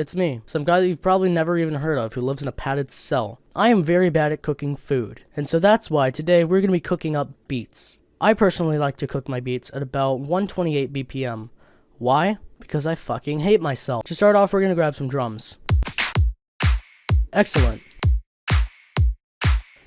It's me, some guy that you've probably never even heard of who lives in a padded cell. I am very bad at cooking food, and so that's why today we're gonna be cooking up beets. I personally like to cook my beets at about 128 BPM. Why? Because I fucking hate myself. To start off, we're gonna grab some drums. Excellent.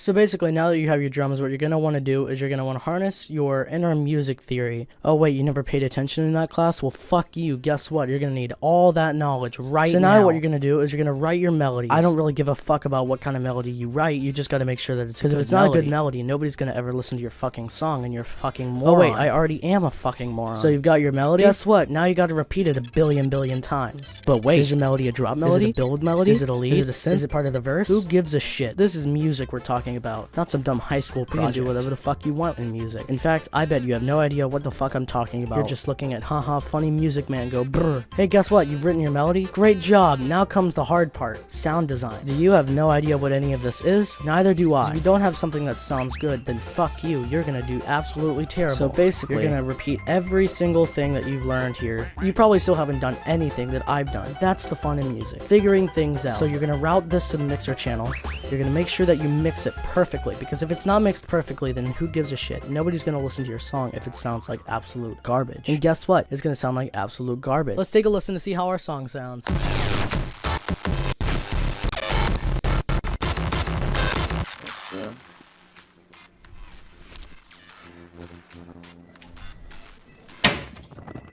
So basically, now that you have your drums, what you're going to want to do is you're going to want to harness your inner music theory. Oh wait, you never paid attention in that class? Well, fuck you. Guess what? You're going to need all that knowledge right so now. So now what you're going to do is you're going to write your melodies. I don't really give a fuck about what kind of melody you write. You just got to make sure that it's Because if it's melody. not a good melody, nobody's going to ever listen to your fucking song and you're fucking oh, moron. Oh wait, I already am a fucking moron. So you've got your melody? Guess what? Now you got to repeat it a billion billion times. But wait, is your melody a drop melody? Is it a build melody? Is it a lead? Is it a synth? Is it part of the verse? Who gives a shit? This is music we're talking about, not some dumb high school project. You can do whatever the fuck you want in music. In fact, I bet you have no idea what the fuck I'm talking about. You're just looking at haha funny music man go brr. Hey, guess what? You've written your melody? Great job. Now comes the hard part, sound design. Do you have no idea what any of this is? Neither do I. If you don't have something that sounds good, then fuck you. You're gonna do absolutely terrible. So basically, you're gonna repeat every single thing that you've learned here. You probably still haven't done anything that I've done. That's the fun in music. Figuring things out. So you're gonna route this to the mixer channel. You're going to make sure that you mix it perfectly, because if it's not mixed perfectly, then who gives a shit? Nobody's going to listen to your song if it sounds like absolute garbage. And guess what? It's going to sound like absolute garbage. Let's take a listen to see how our song sounds.